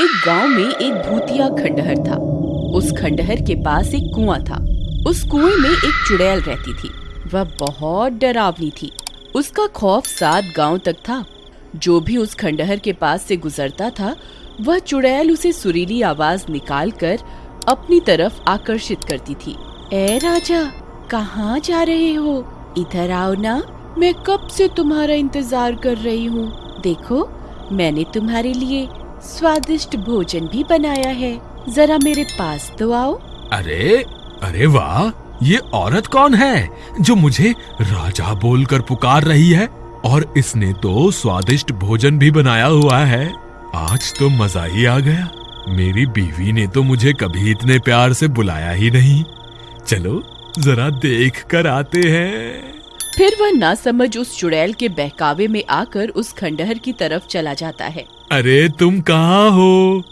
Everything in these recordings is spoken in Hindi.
एक गाँव में एक भूतिया खंडहर था। उस खंडहर के पास एक कुआँ था। उस कुएँ में एक चुड़ैल रहती थी। वह बहुत डरावनी थी। उसका खौफ सात गाँव तक था। जो भी उस खंडहर के पास से गुजरता था, वह चुड़ैल उसे सुरीली आवाज़ निकालकर अपनी तरफ़ आकर्षित करती थी। ए राजा, कहाँ जा रहे हो? इधर आओ ना। मैं कब से तुम्हारा इंतज़ार कर रही हूँ? देखो, मैंने तुम्हारे लिए स्वादिष्ट भोजन भी बनाया है। जरा मेरे पास तो आओ। अरे अरे वाह ये औरत कौन है जो मुझे राजा बोलकर पुकार रही है? और इसने तो स्वादिष्ट भोजन भी बनाया हुआ है। आज तो मज़ा ही आ गया। मेरी बीवी ने तो मुझे कभी इतने प्यार से बुलाया ही नहीं। चलो जरा देख कर आते हैं। फिर वह ना समझ उस चुड़ैल के बहकावे में आकर उस खंडहर की तरफ़ चला जाता है। अरे तुम कहाँ हो?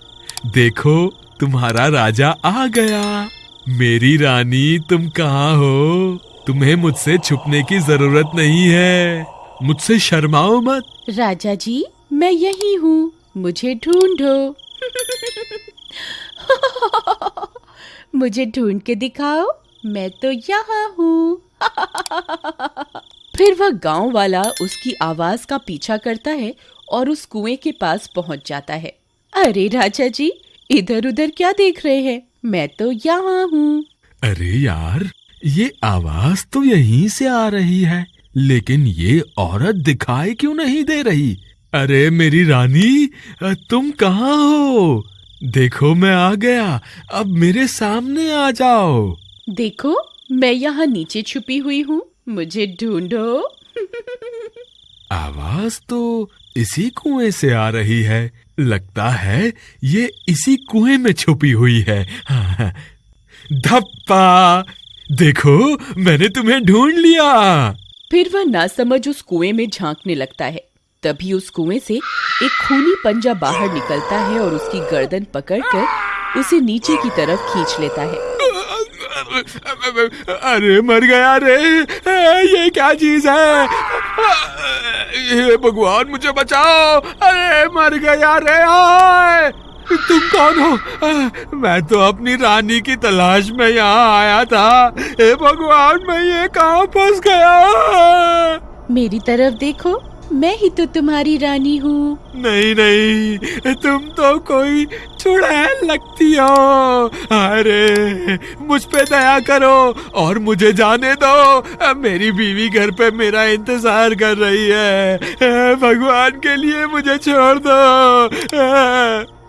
देखो, तुम्हारा राजा आ गया। मेरी रानी, तुम कहाँ हो? तुम्हें मुझसे छुपने की ज़रूरत नहीं है। मुझसे शर्माओ मत। राजा जी, मैं यही हूँ। मुझे ढूंढो। मुझे ढूंढ के दिखाओ। मैं तो यहाँ हूँ। फिर वह गाँव वाला उसकी आवाज़ का पीछा करता है और उस कुएँ के पास पहुँच जाता है। अरे राजा जी इधर उधर क्या देख रहे हैं? मैं तो यहाँ हूँ। अरे यार ये आवाज़ तो यहीं से आ रही है लेकिन ये औरत दिखाई क्यों नहीं दे रही? अरे मेरी रानी तुम कहाँ हो? देखो मैं आ गया अब मेरे सामने आ जाओ। देखो मैं यहाँ नीचे छुपी हुई हूँ मुझे ढूंढो। आवाज़ तो इसी कुएँ से आ रही है। लगता है ये इसी कुएँ में छुपी हुई है। धप्पा! देखो मैंने तुम्हें ढूंढ लिया। फिर वह ना समझ उस कुएँ में झांकने लगता है। तभी उस कुएँ से एक खूनी पंजा बाहर निकलता है और उसकी गर्दन पकड़कर उसे नीचे की तरफ़ खींच लेता है। अरे मर गया रे। ये क्या चीज़ है? ये भगवान, मुझे बचाओ। अरे, मर गया रे तुम कौन हो? मैं तो अपनी रानी की तलाश में यहाँ आया था। हे भगवान, मैं ये कहाँ फंस गया? मेरी तरफ़ देखो। मैं ही तो तुम्हारी रानी हूँ। नहीं नहीं तुम तो कोई चुड़ैल लगती हो। अरे मुझ पे दया करो और मुझे जाने दो। मेरी बीवी घर पे मेरा इंतज़ार कर रही है। भगवान के लिए मुझे छोड़ दो।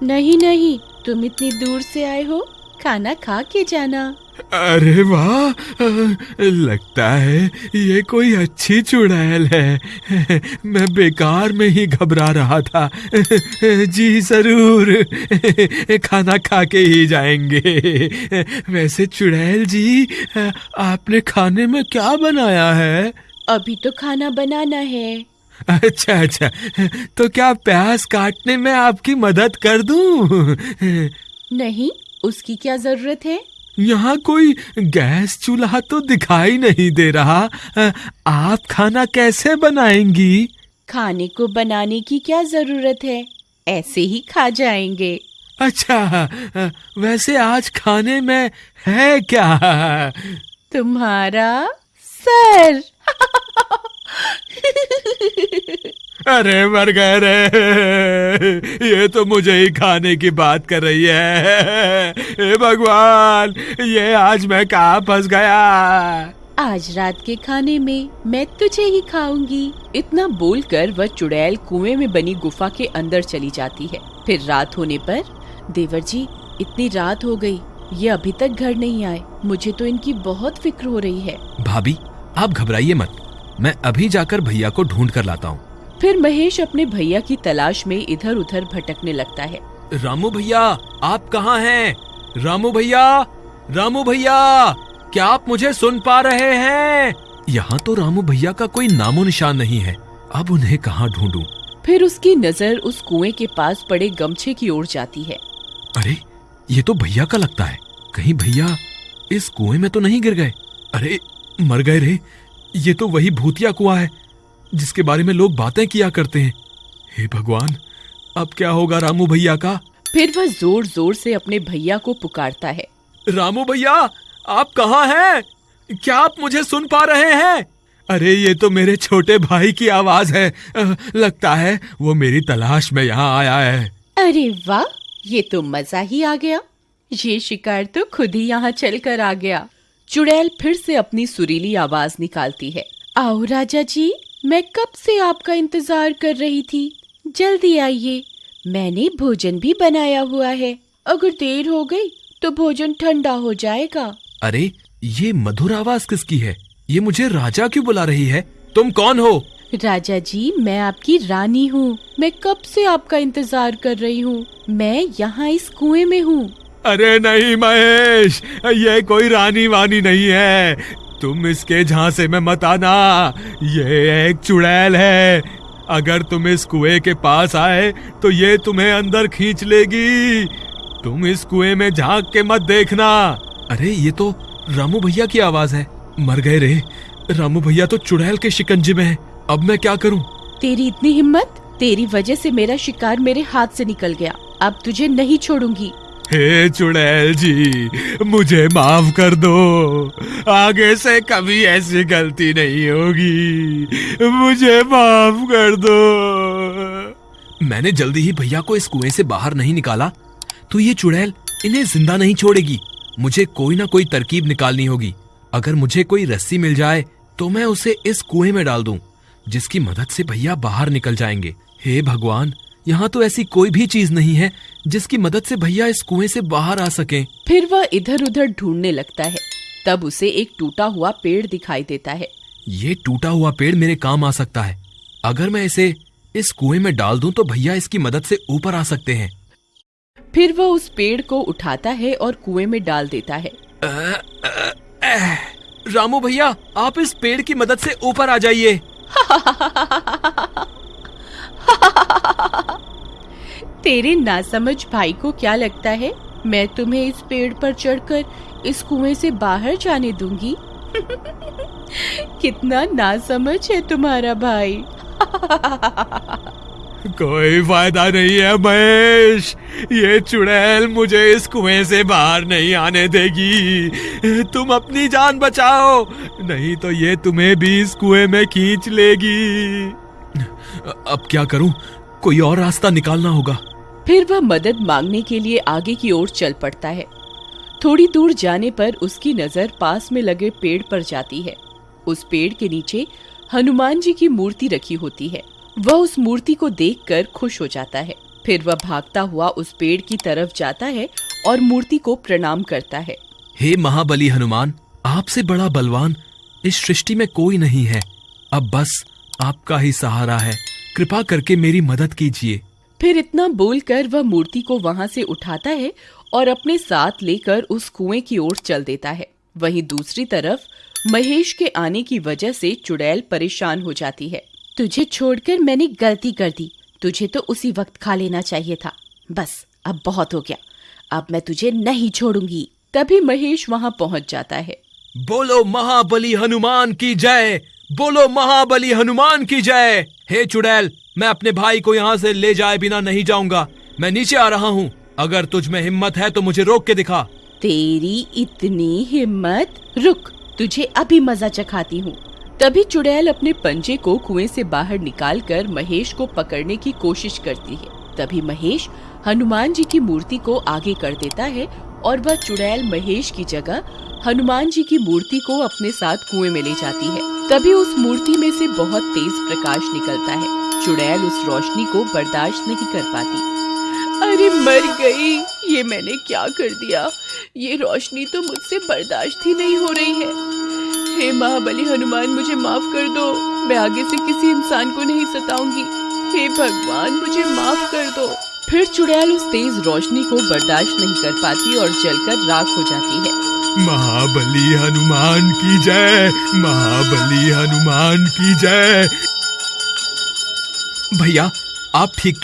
नहीं नहीं तुम इतनी दूर से आए हो। खाना खा के जाना। अरे वाह लगता है ये कोई अच्छी चुड़ैल है। मैं बेकार में ही घबरा रहा था। जी ज़रूर खाना खा के ही जाएँगे। वैसे चुड़ैल जी आपने खाने में क्या बनाया है? अभी तो खाना बनाना है। अच्छा अच्छा तो क्या प्याज काटने में आपकी मदद कर दूँ? नहीं उसकी क्या ज़रूरत है? यहाँ कोई गैस चूल्हा तो दिखाई नहीं दे रहा। आप खाना कैसे बनाएँगी? खाने को बनाने की क्या ज़रूरत है? ऐसे ही खा जाएँगे। अच्छा वैसे आज खाने में है क्या? तुम्हारा सर। अरे मर गए रे ये तो मुझे ही खाने की बात कर रही है। हे भगवान ये आज मैं कहा फंस गया? आज रात के खाने में मैं तुझे ही खाऊँगी। इतना बोलकर वह चुड़ैल कुएँ में बनी गुफा के अंदर चली जाती है। फिर रात होने पर देवर जी इतनी रात हो गई ये अभी तक घर नहीं आए। मुझे तो इनकी बहुत फ़िक्र हो रही है। भाभी आप घबराइए मत। मैं अभी जाकर भैया को ढूंढ कर लाता हूँ। फिर महेश अपने भैया की तलाश में इधर उधर भटकने लगता है। रामू भैया आप कहाँ हैं? रामू भैया रामू भैया क्या आप मुझे सुन पा रहे हैं? यहाँ तो रामू भैया का कोई नामो निशान नहीं है। अब उन्हें कहाँ ढूंढूं? फिर उसकी नज़र उस कुएँ के पास पड़े गमछे की ओर जाती है। अरे ये तो भैया का लगता है। कहीं भैया इस कुएँ में तो नहीं गिर गए? अरे मर गए रे। ये तो वही भूतिया कुआ है। जिसके बारे में लोग बातें किया करते हैं। हे भगवान अब क्या होगा रामू भैया का? फिर वह ज़ोर ज़ोर से अपने भैया को पुकारता है। रामू भैया आप कहाँ हैं? क्या आप मुझे सुन पा रहे हैं? अरे ये तो मेरे छोटे भाई की आवाज़ है। लगता है वो मेरी तलाश में यहाँ आया है। अरे वाह ये तो मज़ा ही आ गया। ये शिकार तो खुद ही यहाँ चल कर आ गया। चुड़ैल फिर से अपनी सुरीली आवाज़ निकालती है। आओ राजा जी मैं कब से आपका इंतज़ार कर रही थी? जल्दी आइए। मैंने भोजन भी बनाया हुआ है। अगर देर हो गई तो भोजन ठंडा हो जाएगा। अरे ये मधुर आवाज़ किसकी है? ये मुझे राजा क्यों बुला रही है? तुम कौन हो? राजा जी मैं आपकी रानी हूँ। मैं कब से आपका इंतज़ार कर रही हूँ? मैं यहाँ इस कुएँ में हूँ। अरे नहीं महेश! ये कोई रानी वानी नहीं है। तुम इसके झांसे में मत आना। ये एक चुड़ैल है। अगर तुम इस कुएँ के पास आए तो ये तुम्हें अंदर खींच लेगी। तुम इस कुएँ में झाँक के मत देखना। अरे, ये तो रामू भैया की आवाज़ है। मर गए रे। रामू भैया तो चुड़ैल के शिकंजे में है। अब मैं क्या करूँ? तेरी इतनी हिम्मत, तेरी वजह से मेरा शिकार मेरे हाथ से निकल गया। अब तुझे नहीं छोड़ूँगी। हे चुड़ैल जी, मुझे माफ़ कर दो। आगे से कभी ऐसी गलती नहीं होगी। मुझे माफ़ कर दो। मैंने जल्दी ही भैया को इस कुएँ से बाहर नहीं निकाला। तो ये चुड़ैल इन्हें ज़िंदा नहीं छोड़ेगी। मुझे कोई ना कोई तरकीब निकालनी होगी। अगर मुझे कोई रस्सी मिल जाए तो मैं उसे इस कुएँ में डाल दूँ, जिसकी मदद से भैया बाहर निकल जाएँगे। हे भगवान, यहाँ तो ऐसी कोई भी चीज़ नहीं है जिसकी मदद से भैया इस कुएँ से बाहर आ सके। फिर वह इधर उधर ढूँढने लगता है। तब उसे एक टूटा हुआ पेड़ दिखाई देता है। ये टूटा हुआ पेड़ मेरे काम आ सकता है। अगर मैं इसे इस कुएँ में डाल दूँ तो भैया इसकी मदद से ऊपर आ सकते हैं। फिर वह उस पेड़ को उठाता है और कुएँ में डाल देता है। रामू भैया आप इस पेड़ की मदद से ऊपर आ जाइए। तेरे नासमझ भाई को क्या लगता है? मैं तुम्हें इस पेड़ पर चढ़कर इस कुएँ से बाहर जाने दूँगी। कितना नासमझ है तुम्हारा भाई। कोई फ़ायदा नहीं है महेश। ये चुड़ैल मुझे इस कुएँ से बाहर नहीं आने देगी। तुम अपनी जान बचाओ, नहीं तो ये तुम्हें भी इस कुएँ में खींच लेगी। अब क्या करूँ? कोई और रास्ता निकालना होगा। फिर वह मदद मांगने के लिए आगे की ओर चल पड़ता है। थोड़ी दूर जाने पर उसकी नज़र पास में लगे पेड़ पर जाती है। उस पेड़ के नीचे हनुमान जी की मूर्ति रखी होती है। वह उस मूर्ति को देखकर खुश हो जाता है। फिर वह भागता हुआ उस पेड़ की तरफ़ जाता है और मूर्ति को प्रणाम करता है। हे महाबली हनुमान, आपसे बड़ा बलवान, इस सृष्टि में कोई नहीं है। अब बस आपका ही सहारा है। कृपा करके मेरी मदद कीजिए। फिर इतना बोलकर वह मूर्ति को वहाँ से उठाता है और अपने साथ लेकर उस कुएँ की ओर चल देता है। वहीं दूसरी तरफ़ महेश के आने की वजह से चुड़ैल परेशान हो जाती है। तुझे छोड़कर मैंने गलती कर दी। तुझे तो उसी वक्त खा लेना चाहिए था। बस, अब बहुत हो गया। अब मैं तुझे नहीं छोड़ूँगी। तभी महेश वहाँ पहुँच जाता है। बोलो महाबली हनुमान की जय। बोलो महाबली हनुमान की जय। हे चुड़ैल मैं अपने भाई को यहाँ से ले जाए बिना नहीं जाऊँगा। मैं नीचे आ रहा हूँ। अगर तुझ में हिम्मत है तो मुझे रोक के दिखा। तेरी इतनी हिम्मत? रुक, तुझे अभी मज़ा चखाती हूँ। तभी चुड़ैल अपने पंजे को कुएँ से बाहर निकालकर महेश को पकड़ने की कोशिश करती है। तभी महेश हनुमान जी की मूर्ति को आगे कर देता है और वह चुड़ैल महेश की जगह हनुमान जी की मूर्ति को अपने साथ कुएँ में ले जाती है। तभी उस मूर्ति में से बहुत तेज प्रकाश निकलता है। चुड़ैल उस रोशनी को बर्दाश्त नहीं कर पाती। अरे मर गई ये मैंने क्या कर दिया? ये रोशनी तो मुझसे बर्दाश्त ही नहीं हो रही है। हे महाबली हनुमान मुझे माफ़ कर दो। मैं आगे से किसी इंसान को नहीं सताऊँगी। हे भगवान मुझे माफ़ कर दो। फिर चुड़ैल उस तेज रोशनी को बर्दाश्त नहीं कर पाती और जलकर राख हो जाती है। महाबली हनुमान की जय महाबली हनुमान की जय। भैया आप ठीक तो